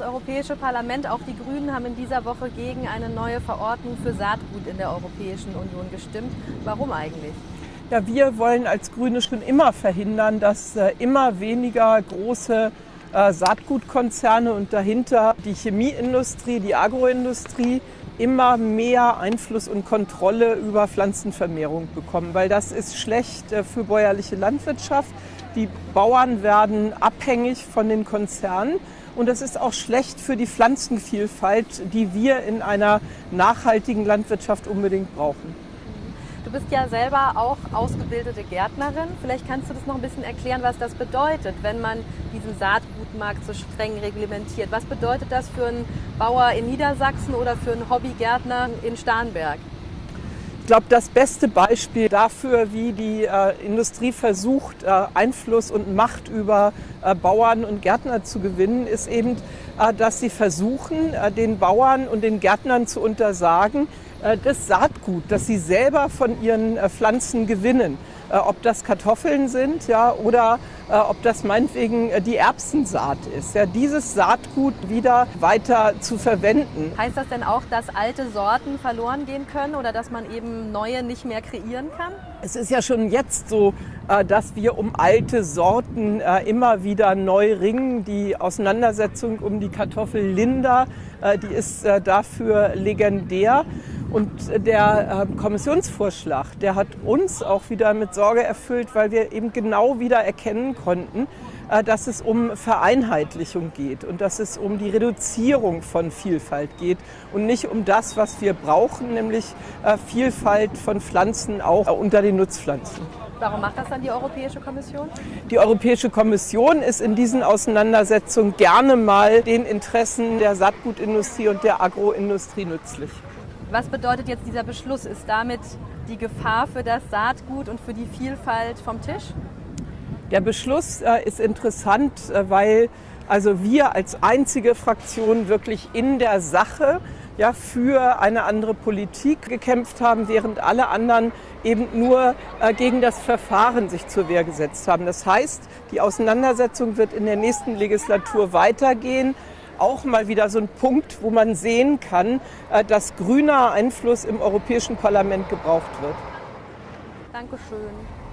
Europäische Parlament, auch die Grünen haben in dieser Woche gegen eine neue Verordnung für Saatgut in der Europäischen Union gestimmt. Warum eigentlich? Ja, wir wollen als Grüne schon immer verhindern, dass äh, immer weniger große äh, Saatgutkonzerne und dahinter die Chemieindustrie, die Agroindustrie immer mehr Einfluss und Kontrolle über Pflanzenvermehrung bekommen, weil das ist schlecht äh, für bäuerliche Landwirtschaft. Die Bauern werden abhängig von den Konzernen und das ist auch schlecht für die Pflanzenvielfalt, die wir in einer nachhaltigen Landwirtschaft unbedingt brauchen. Du bist ja selber auch ausgebildete Gärtnerin. Vielleicht kannst du das noch ein bisschen erklären, was das bedeutet, wenn man diesen Saatgutmarkt so streng reglementiert. Was bedeutet das für einen Bauer in Niedersachsen oder für einen Hobbygärtner in Starnberg? Ich glaube, das beste Beispiel dafür, wie die äh, Industrie versucht, äh, Einfluss und Macht über äh, Bauern und Gärtner zu gewinnen, ist eben, äh, dass sie versuchen, äh, den Bauern und den Gärtnern zu untersagen, äh, das Saatgut, das sie selber von ihren Pflanzen gewinnen. Äh, ob das Kartoffeln sind ja, oder ob das meinetwegen die Erbsensaat ist. Ja, dieses Saatgut wieder weiter zu verwenden. Heißt das denn auch, dass alte Sorten verloren gehen können oder dass man eben neue nicht mehr kreieren kann? Es ist ja schon jetzt so, dass wir um alte Sorten immer wieder neu ringen. Die Auseinandersetzung um die Kartoffel Linda, die ist dafür legendär. Und der ähm, Kommissionsvorschlag, der hat uns auch wieder mit Sorge erfüllt, weil wir eben genau wieder erkennen konnten, äh, dass es um Vereinheitlichung geht und dass es um die Reduzierung von Vielfalt geht und nicht um das, was wir brauchen, nämlich äh, Vielfalt von Pflanzen auch unter den Nutzpflanzen. Warum macht das dann die Europäische Kommission? Die Europäische Kommission ist in diesen Auseinandersetzungen gerne mal den Interessen der Saatgutindustrie und der Agroindustrie nützlich. Was bedeutet jetzt dieser Beschluss? Ist damit die Gefahr für das Saatgut und für die Vielfalt vom Tisch? Der Beschluss äh, ist interessant, äh, weil also wir als einzige Fraktion wirklich in der Sache ja, für eine andere Politik gekämpft haben, während alle anderen eben nur äh, gegen das Verfahren sich zur Wehr gesetzt haben. Das heißt, die Auseinandersetzung wird in der nächsten Legislatur weitergehen auch mal wieder so ein Punkt, wo man sehen kann, äh, dass grüner Einfluss im Europäischen Parlament gebraucht wird. Dankeschön.